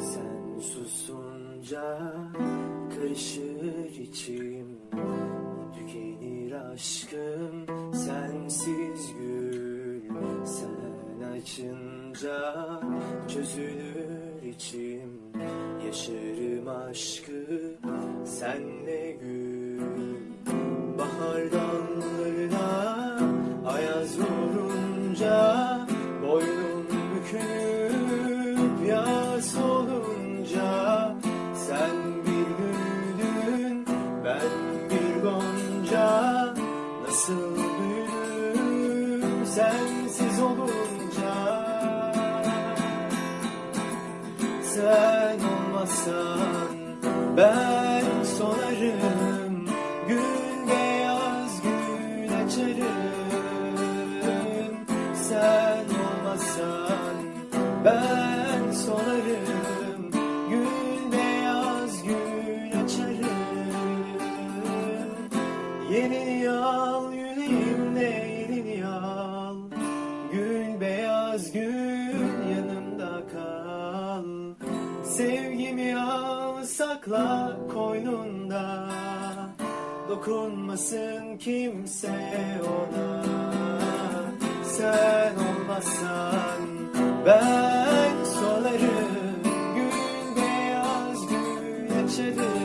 Sen susunca karışır içim Tükenir aşkım sensiz gül. Sen açınca çözülür içim Yaşarım aşkı senle gül sensiz olunca Sen olmasan ben sonarım Gün beyaz gün açarım. Sen olmasan ben sonarım Gün beyaz gün açarım. Yelini al yüreğimde yelini al Bitmez gül yanımda kal. Sevgimi al sakla koynunda. Dokunmasın kimse ona. Sen olmazsan ben solarım. Gül beyaz gül açarım